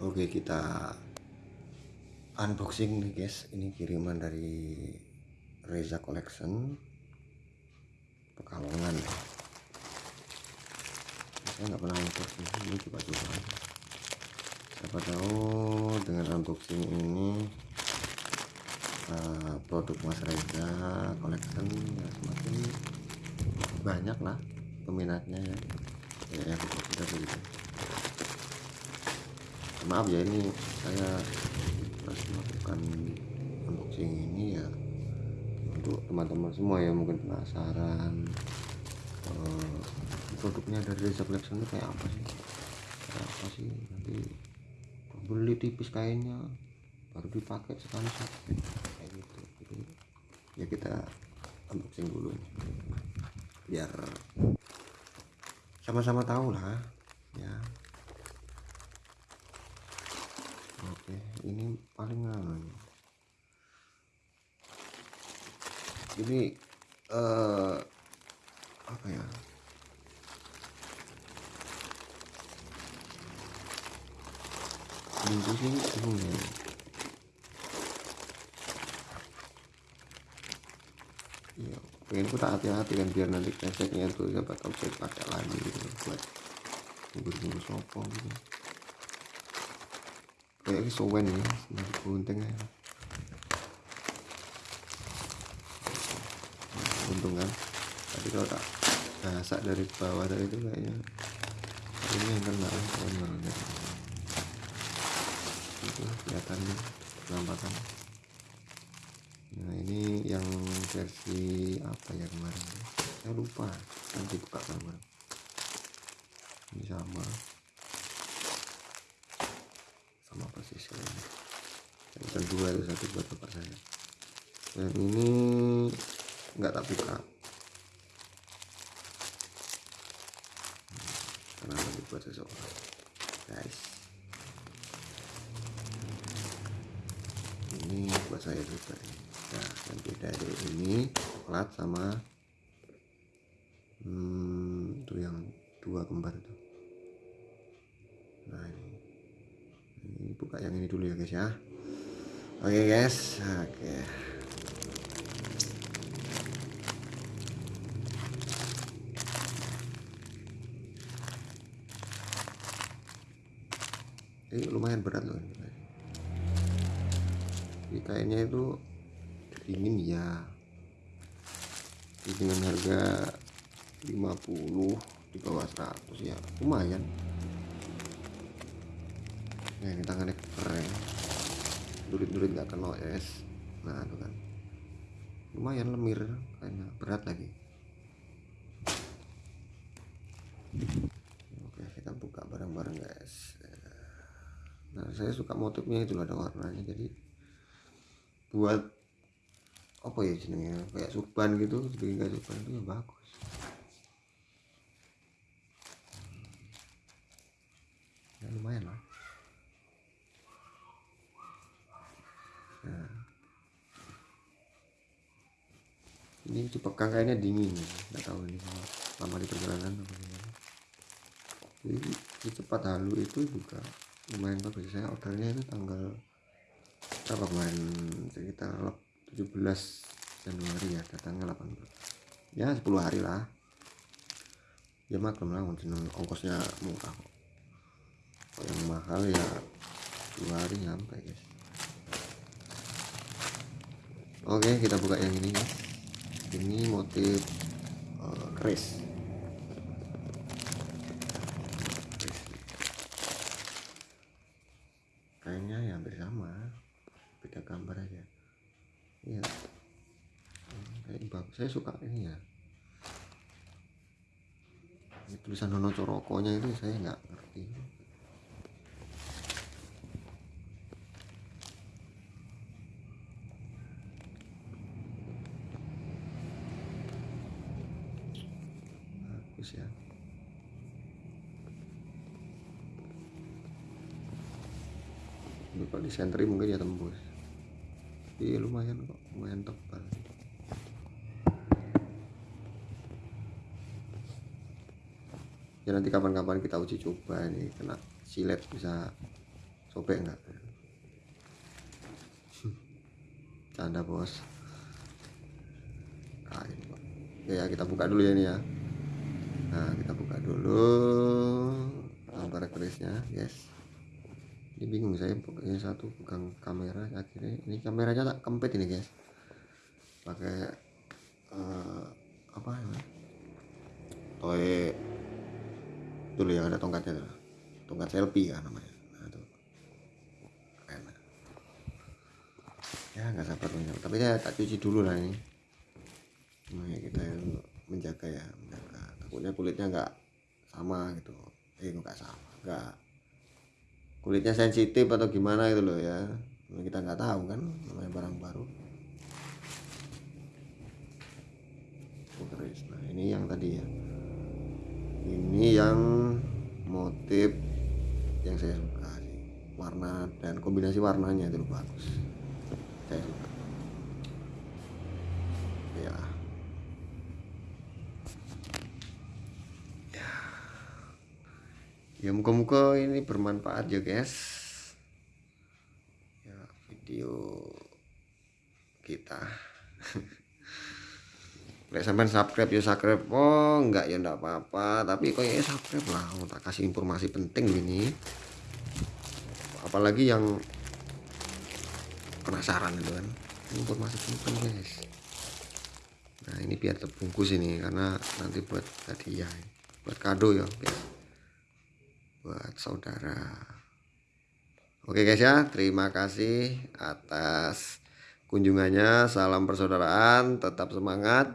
Oke kita unboxing nih guys. Ini kiriman dari Reza Collection. Pekalongan. Saya nggak pernah unboxing ini coba-coba. Siapa tahu dengan unboxing ini uh, produk Mas Reza Collection ya semakin banyak lah peminatnya ya. Ya, ya kita begitu maaf ya ini saya harus melakukan unboxing ini ya untuk teman-teman semua yang mungkin penasaran. Uh, produknya dari Reza Collection itu kayak apa sih? Kayak apa sih? Nanti beli tipis kainnya baru dipakai sekali satu. Kayak gitu. Jadi ya kita unboxing dulu. Biar sama-sama tahu lah ya oke ini paling anu ini uh, apa ya? Minggu sih bingung ya. Iya pengen ku tak hati-hati kan biar nanti tuh siapa tahu saya pakai lagi gitu buat ngurus-ngurus sopo gitu kayak ini sowen ya dari gunting ya untung kan tadi kalau tak gasak dari bawah tadi itu kayaknya ini yang kena banget itu kelihatan penampakan nah ini yang versi apa ya kemarin? Saya lupa nanti buka bareng ini sama persis kayaknya yang pesan dua itu satu buat bapak saya. Dan ini nggak tak buka. Karena nanti buat seseorang guys. Ini buat saya juga. Nah yang beda dari ini coklat sama hmm, itu yang dua kembar itu. Nah ini. Ini buka yang ini dulu ya guys ya oke okay, guys. Oke. Okay. ini lumayan berat loh ini. Kainnya itu dingin ya. Dengan harga 50 di bawah 100 ya lumayan. Nah ini tangannya keren durit-durit nggak kena es. Nah itu kan. Lumayan lemir kayaknya. Berat lagi. Oke kita buka bareng-bareng guys. Nah saya suka motifnya itu ada warnanya. Jadi buat apa ya jenengnya? Kayak suban gitu bikin kayak suban itu ya bagus ya lumayan lah nah. Ini dipegang kayaknya dingin. Nggak tahu ini lama di perjalanan apa gimana. Jadi di cepat halu itu juga lumayan bagus. Saya ordernya itu tanggal berapa kemarin? Sekitar 17 Januari ya datangnya 18 ya 10 hari lah. Ya maklum lah ongkosnya murah kok. Kalau yang mahal ya dua hari nyampe guys. Oke kita buka yang ini ya ini motif uh, keris kayaknya ya hampir sama beda gambar aja. Iya. Kayak bagus saya suka ini ya. Ini tulisan Nono Corokonya itu saya nggak ngerti ya. Lupa di sentri mungkin ya tembus. Iya lumayan kok lumayan tebal. Ya nanti kapan-kapan kita uji coba ini kena silet bisa sobek enggak canda bos. Kain. Oke ya kita buka dulu ya ini ya nah kita buka dulu gambar kerisnya guys ini bingung saya pokoknya satu pegang kamera akhirnya ini kameranya tak kempit ini guys. Pakai uh, apa ya? Toy dulu yang ada tongkatnya tuh. Tongkat selfie kan namanya. Nah, keren. Ya nggak sabar punya tapi ya tak cuci dulu lah ini. Nah, ya kita menjaga ya takutnya kulitnya nggak sama gitu. Eh nggak sama? Nggak. Kulitnya sensitif atau gimana gitu loh ya. Kita nggak tahu kan namanya barang baru. Nah ini yang tadi ya. Ini yang motif yang saya suka warna dan kombinasi warnanya itu bagus. Saya suka. Ya ya muka-muka ini bermanfaat ya guys ya video kita Lek sampean subscribe ya subscribe. Oh, enggak ya enggak apa-apa, tapi kok ya subscribe lah. Mau tak kasih informasi penting ini. Apalagi yang penasaran itu kan. Informasi penting, guys. Nah, ini biar terbungkus ini karena nanti buat hadiah. Buat kado ya, guys. Buat saudara. Oke guys ya, terima kasih atas kunjungannya. Salam persaudaraan, tetap semangat